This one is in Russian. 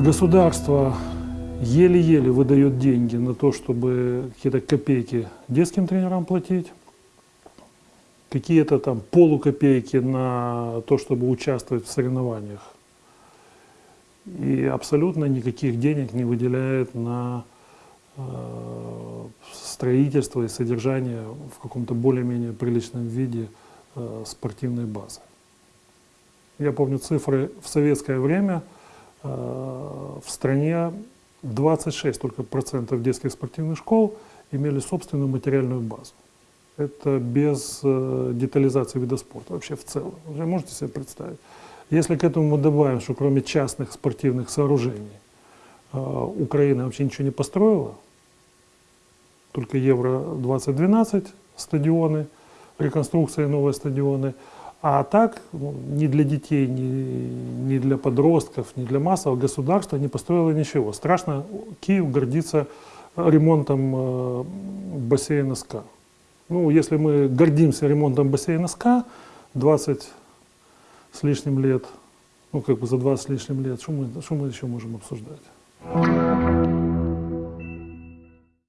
Государство еле-еле выдает деньги на то, чтобы какие-то копейки детским тренерам платить, какие-то там полукопейки на то, чтобы участвовать в соревнованиях. И абсолютно никаких денег не выделяет на э, строительство и содержание в каком-то более-менее приличном виде э, спортивной базы. Я помню цифры в советское время в стране 26 только процентов детских спортивных школ имели собственную материальную базу. Это без э, детализации вида спорта, вообще в целом. Вы можете себе представить? Если к этому мы добавим, что кроме частных спортивных сооружений э, Украина вообще ничего не построила, только Евро-2012 стадионы, реконструкция новые стадионы, а так ну, ни для детей, ни, ни для подростков, ни для массового государства не построило ничего. Страшно, Киев гордится ремонтом э, бассейна СКА. Ну, если мы гордимся ремонтом бассейна СКА 20 с лишним лет, ну, как бы за 20 с лишним лет, что мы, что мы еще можем обсуждать?